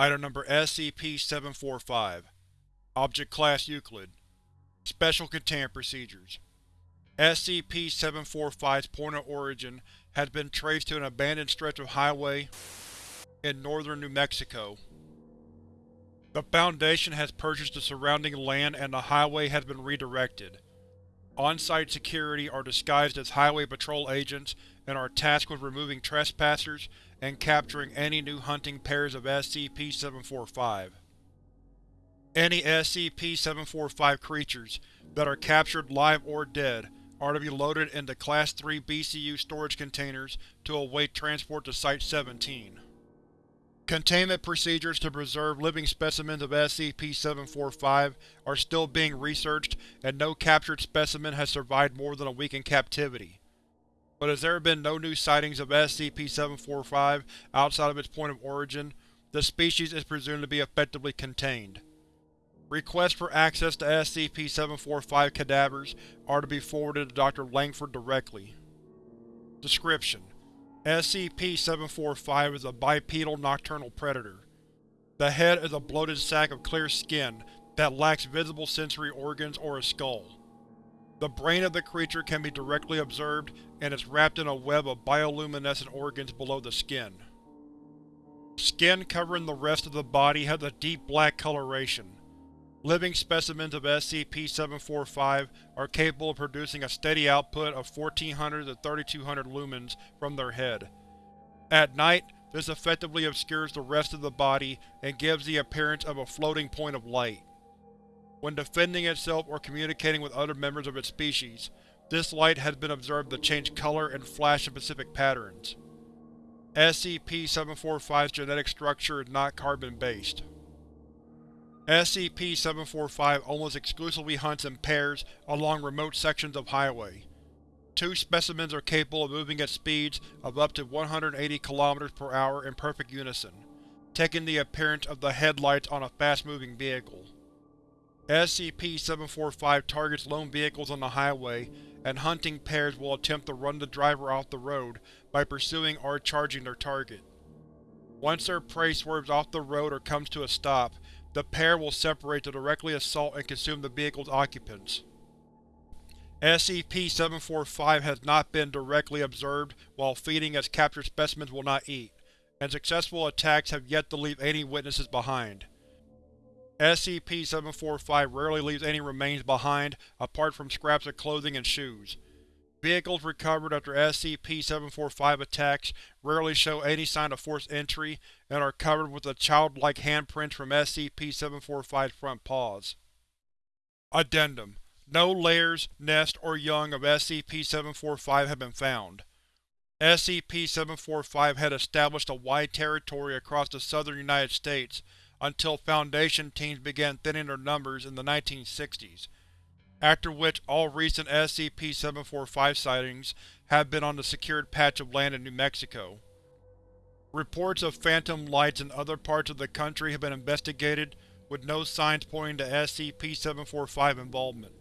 Item Number SCP-745 Object Class Euclid Special Containment Procedures SCP-745's point of origin has been traced to an abandoned stretch of highway in northern New Mexico. The Foundation has purchased the surrounding land and the highway has been redirected. On-site security are disguised as Highway Patrol agents and are tasked with removing trespassers and capturing any new hunting pairs of SCP-745. Any SCP-745 creatures that are captured live or dead are to be loaded into Class 3 BCU storage containers to await transport to Site-17. Containment procedures to preserve living specimens of SCP-745 are still being researched and no captured specimen has survived more than a week in captivity. But as there have been no new sightings of SCP-745 outside of its point of origin, the species is presumed to be effectively contained. Requests for access to SCP-745 cadavers are to be forwarded to Dr. Langford directly. Description: SCP-745 is a bipedal nocturnal predator. The head is a bloated sack of clear skin that lacks visible sensory organs or a skull. The brain of the creature can be directly observed and is wrapped in a web of bioluminescent organs below the skin. Skin covering the rest of the body has a deep black coloration. Living specimens of SCP-745 are capable of producing a steady output of 1400 to 3200 lumens from their head. At night, this effectively obscures the rest of the body and gives the appearance of a floating point of light. When defending itself or communicating with other members of its species, this light has been observed to change color and flash in specific patterns. SCP-745's genetic structure is not carbon-based. SCP-745 almost exclusively hunts in pairs along remote sections of highway. Two specimens are capable of moving at speeds of up to 180 km per hour in perfect unison, taking the appearance of the headlights on a fast-moving vehicle. SCP-745 targets lone vehicles on the highway, and hunting pairs will attempt to run the driver off the road by pursuing or charging their target. Once their prey swerves off the road or comes to a stop, the pair will separate to directly assault and consume the vehicle's occupants. SCP-745 has not been directly observed while feeding as captured specimens will not eat, and successful attacks have yet to leave any witnesses behind. SCP-745 rarely leaves any remains behind apart from scraps of clothing and shoes. Vehicles recovered after SCP-745 attacks rarely show any sign of forced entry and are covered with the childlike handprints from SCP-745's front paws. Addendum: No layers, nest, or young of SCP-745 have been found. SCP-745 had established a wide territory across the southern United States until Foundation teams began thinning their numbers in the 1960s after which all recent SCP-745 sightings have been on the secured patch of land in New Mexico. Reports of phantom lights in other parts of the country have been investigated, with no signs pointing to SCP-745 involvement.